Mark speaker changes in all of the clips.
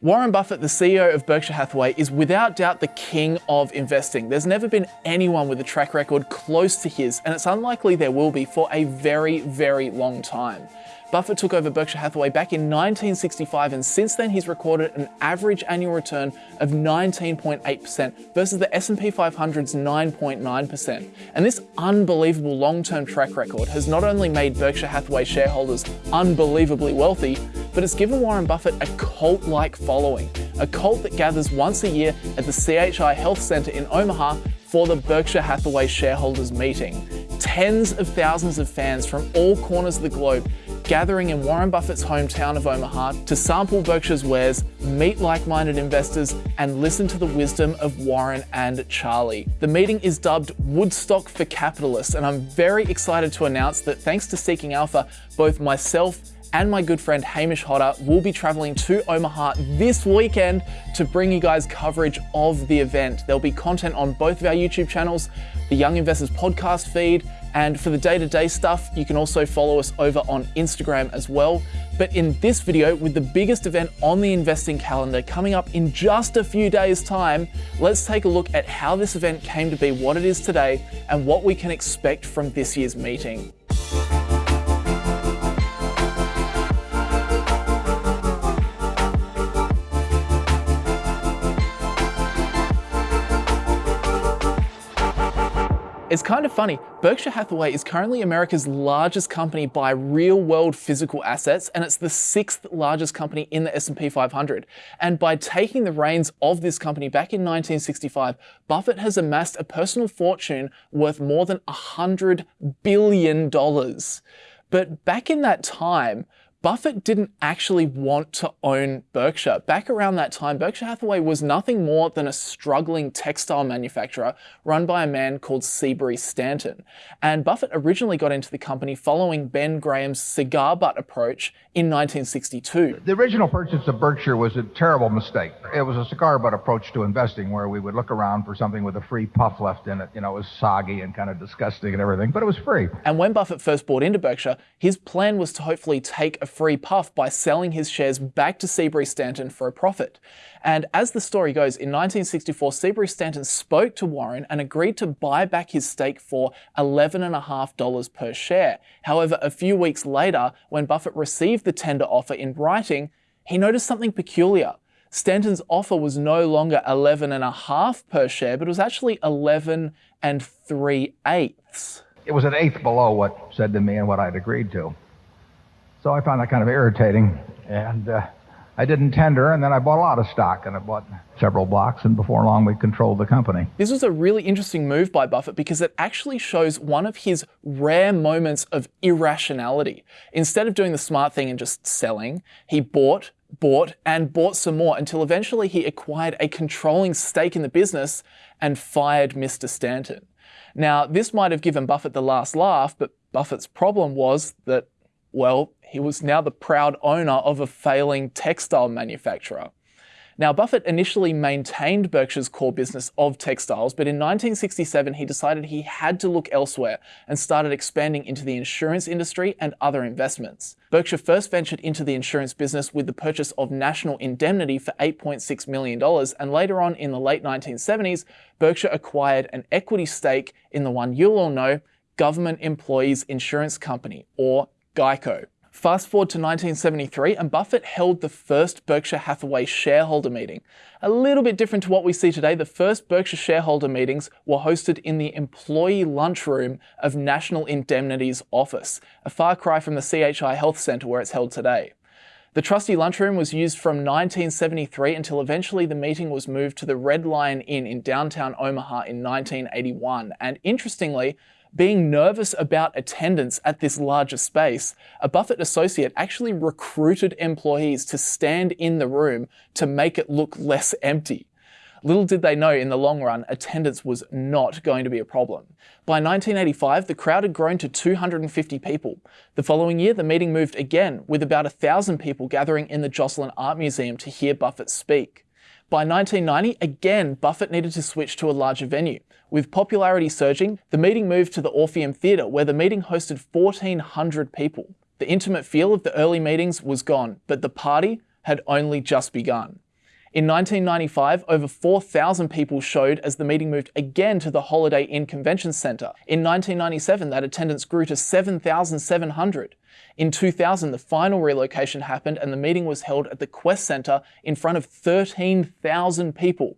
Speaker 1: Warren Buffett, the CEO of Berkshire Hathaway, is without doubt the king of investing. There's never been anyone with a track record close to his, and it's unlikely there will be for a very, very long time. Buffett took over Berkshire Hathaway back in 1965, and since then he's recorded an average annual return of 19.8% versus the S&P 500's 9.9%. And this unbelievable long-term track record has not only made Berkshire Hathaway shareholders unbelievably wealthy, but it's given Warren Buffett a cult-like following, a cult that gathers once a year at the CHI Health Center in Omaha for the Berkshire Hathaway shareholders meeting. Tens of thousands of fans from all corners of the globe gathering in Warren Buffett's hometown of Omaha to sample Berkshire's wares, meet like-minded investors, and listen to the wisdom of Warren and Charlie. The meeting is dubbed Woodstock for Capitalists, and I'm very excited to announce that thanks to Seeking Alpha, both myself and my good friend Hamish Hodder will be traveling to Omaha this weekend to bring you guys coverage of the event. There'll be content on both of our YouTube channels, the Young Investors podcast feed, and for the day-to-day -day stuff, you can also follow us over on Instagram as well. But in this video, with the biggest event on the investing calendar coming up in just a few days time, let's take a look at how this event came to be what it is today and what we can expect from this year's meeting. It's kind of funny, Berkshire Hathaway is currently America's largest company by real world physical assets, and it's the sixth largest company in the S&P 500. And by taking the reins of this company back in 1965, Buffett has amassed a personal fortune worth more than $100 billion. But back in that time, Buffett didn't actually want to own Berkshire. Back around that time, Berkshire Hathaway was nothing more than a struggling textile manufacturer run by a man called Seabury Stanton. And Buffett originally got into the company following Ben Graham's cigar butt approach in 1962.
Speaker 2: The original purchase of Berkshire was a terrible mistake. It was a cigar butt approach to investing where we would look around for something with a free puff left in it. You know, it was soggy and kind of disgusting and everything, but it was free.
Speaker 1: And when Buffett first bought into Berkshire, his plan was to hopefully take a free puff by selling his shares back to Seabury Stanton for a profit. And as the story goes, in 1964, Seabury Stanton spoke to Warren and agreed to buy back his stake for $11.5 per share. However, a few weeks later, when Buffett received the tender offer in writing, he noticed something peculiar. Stanton's offer was no longer 11.5 per share, but it was actually 11 and 3 eighths.
Speaker 2: It was an eighth below what said to me and what I'd agreed to. So I found that kind of irritating. And uh, I didn't tender, and then I bought a lot of stock, and I bought several blocks, and before long we controlled the company.
Speaker 1: This was a really interesting move by Buffett because it actually shows one of his rare moments of irrationality. Instead of doing the smart thing and just selling, he bought, bought, and bought some more until eventually he acquired a controlling stake in the business and fired Mr. Stanton. Now, this might have given Buffett the last laugh, but Buffett's problem was that, well, he was now the proud owner of a failing textile manufacturer. Now, Buffett initially maintained Berkshire's core business of textiles, but in 1967 he decided he had to look elsewhere and started expanding into the insurance industry and other investments. Berkshire first ventured into the insurance business with the purchase of National Indemnity for $8.6 million, and later on in the late 1970s, Berkshire acquired an equity stake in the one you'll all know, Government Employees Insurance Company, or GEICO. Fast forward to 1973 and Buffett held the first Berkshire Hathaway shareholder meeting. A little bit different to what we see today, the first Berkshire shareholder meetings were hosted in the employee lunchroom of National Indemnity's office, a far cry from the CHI Health Centre where it's held today. The trusty lunchroom was used from 1973 until eventually the meeting was moved to the Red Lion Inn in downtown Omaha in 1981. And interestingly, being nervous about attendance at this larger space, a Buffett associate actually recruited employees to stand in the room to make it look less empty. Little did they know in the long run, attendance was not going to be a problem. By 1985, the crowd had grown to 250 people. The following year, the meeting moved again, with about 1,000 people gathering in the Joslyn Art Museum to hear Buffett speak. By 1990, again, Buffett needed to switch to a larger venue. With popularity surging, the meeting moved to the Orpheum Theatre, where the meeting hosted 1,400 people. The intimate feel of the early meetings was gone, but the party had only just begun. In 1995, over 4,000 people showed as the meeting moved again to the Holiday Inn Convention Centre. In 1997, that attendance grew to 7,700. In 2000, the final relocation happened and the meeting was held at the Qwest Centre in front of 13,000 people.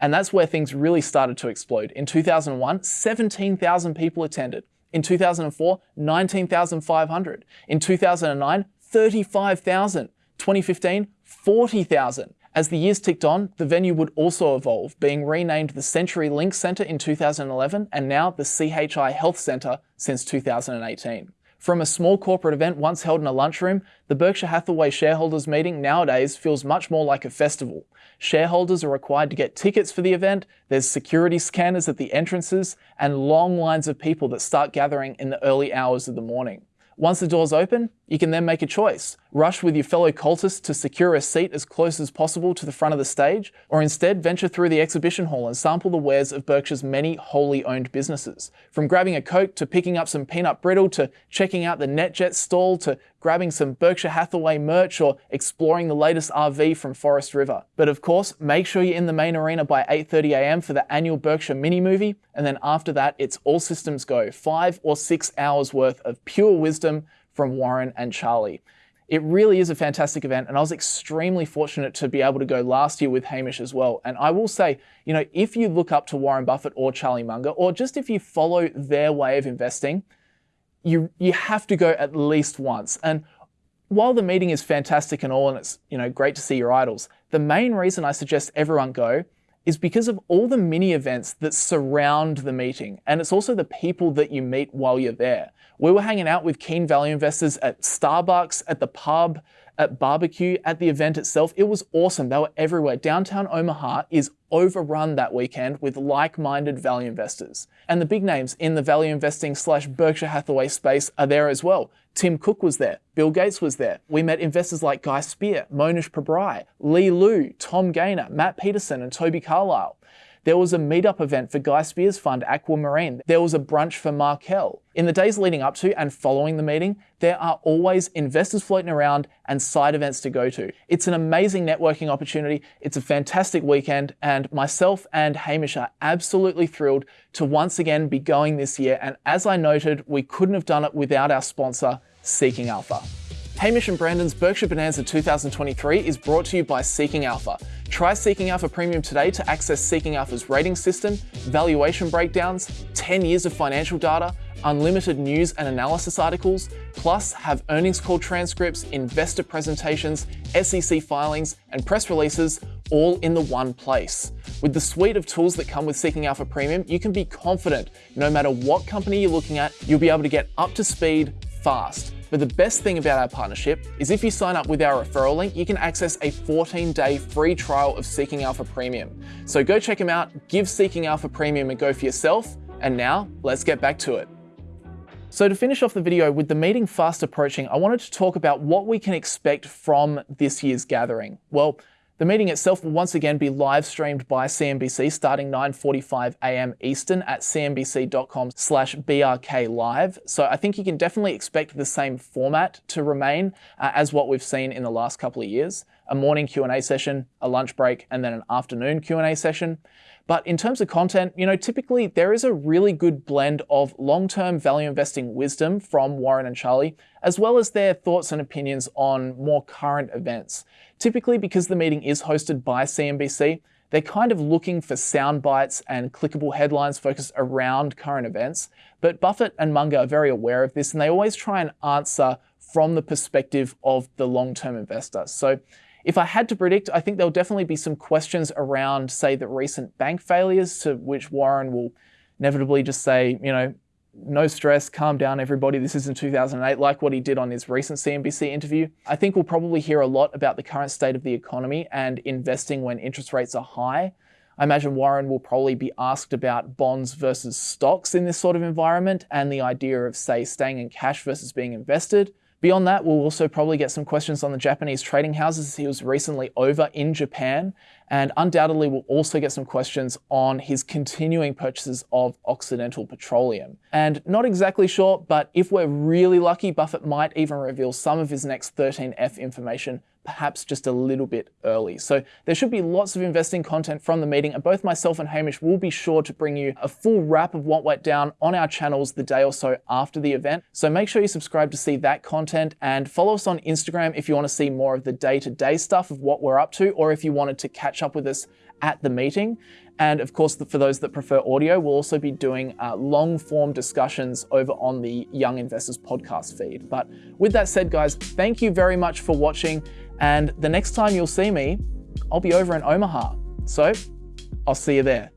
Speaker 1: And that's where things really started to explode. In 2001, 17,000 people attended. In 2004, 19,500. In 2009, 35,000. 2015, 40,000. As the years ticked on, the venue would also evolve, being renamed the Century Link Centre in 2011 and now the CHI Health Centre since 2018. From a small corporate event once held in a lunchroom, the Berkshire Hathaway shareholders meeting nowadays feels much more like a festival. Shareholders are required to get tickets for the event, there's security scanners at the entrances, and long lines of people that start gathering in the early hours of the morning. Once the doors open, you can then make a choice. Rush with your fellow cultists to secure a seat as close as possible to the front of the stage, or instead venture through the exhibition hall and sample the wares of Berkshire's many wholly owned businesses. From grabbing a Coke to picking up some peanut brittle to checking out the NetJet stall to grabbing some Berkshire Hathaway merch or exploring the latest RV from Forest River. But of course, make sure you're in the main arena by 8.30am for the annual Berkshire mini movie, and then after that, it's all systems go. Five or six hours worth of pure wisdom from Warren and Charlie. It really is a fantastic event, and I was extremely fortunate to be able to go last year with Hamish as well. And I will say, you know, if you look up to Warren Buffett or Charlie Munger, or just if you follow their way of investing, you you have to go at least once. And while the meeting is fantastic and all, and it's you know great to see your idols, the main reason I suggest everyone go is because of all the mini events that surround the meeting. And it's also the people that you meet while you're there. We were hanging out with keen value investors at Starbucks, at the pub, at barbecue, at the event itself. It was awesome. They were everywhere. Downtown Omaha is overrun that weekend with like-minded value investors. And the big names in the value investing slash Berkshire Hathaway space are there as well. Tim Cook was there. Bill Gates was there. We met investors like Guy Spier, Mohnish Pabrai, Li Lu, Tom Gayner, Matt Peterson, and Toby Carlisle. There was a meetup event for Guy Spier's fund, Aquamarine. There was a brunch for Markel. In the days leading up to and following the meeting, there are always investors floating around and side events to go to. It's an amazing networking opportunity. It's a fantastic weekend, and myself and Hamish are absolutely thrilled to once again be going this year. And as I noted, we couldn't have done it without our sponsor, Seeking Alpha. Hamish and Brandon's Berkshire Bonanza 2023 is brought to you by Seeking Alpha. Try Seeking Alpha Premium today to access Seeking Alpha's rating system, valuation breakdowns, 10 years of financial data, unlimited news and analysis articles, plus have earnings call transcripts, investor presentations, SEC filings, and press releases all in the one place. With the suite of tools that come with Seeking Alpha Premium, you can be confident no matter what company you're looking at, you'll be able to get up to speed fast. But the best thing about our partnership is if you sign up with our referral link, you can access a 14 day free trial of Seeking Alpha Premium. So go check them out, give Seeking Alpha Premium a go for yourself, and now let's get back to it. So to finish off the video, with the meeting fast approaching, I wanted to talk about what we can expect from this year's gathering. Well, the meeting itself will once again be live streamed by CNBC starting 9.45 a.m. Eastern at cnbc.com slash brk live. So I think you can definitely expect the same format to remain uh, as what we've seen in the last couple of years. A morning Q&A session, a lunch break, and then an afternoon Q&A session. But in terms of content, you know, typically there is a really good blend of long-term value investing wisdom from Warren and Charlie, as well as their thoughts and opinions on more current events. Typically because the meeting is hosted by CNBC, they're kind of looking for sound bites and clickable headlines focused around current events. But Buffett and Munger are very aware of this and they always try and answer from the perspective of the long-term investor. So if I had to predict, I think there'll definitely be some questions around, say, the recent bank failures, to which Warren will inevitably just say, you know, no stress, calm down, everybody. This is in 2008, like what he did on his recent CNBC interview. I think we'll probably hear a lot about the current state of the economy and investing when interest rates are high. I imagine Warren will probably be asked about bonds versus stocks in this sort of environment and the idea of, say, staying in cash versus being invested. Beyond that, we'll also probably get some questions on the Japanese trading houses. He was recently over in Japan, and undoubtedly we'll also get some questions on his continuing purchases of Occidental Petroleum. And not exactly sure, but if we're really lucky, Buffett might even reveal some of his next 13F information perhaps just a little bit early. So there should be lots of investing content from the meeting, and both myself and Hamish will be sure to bring you a full wrap of what went down on our channels the day or so after the event. So make sure you subscribe to see that content and follow us on Instagram if you want to see more of the day to day stuff of what we're up to, or if you wanted to catch up with us at the meeting. And of course, for those that prefer audio, we'll also be doing uh, long form discussions over on the Young Investors podcast feed. But with that said, guys, thank you very much for watching. And the next time you'll see me, I'll be over in Omaha. So I'll see you there.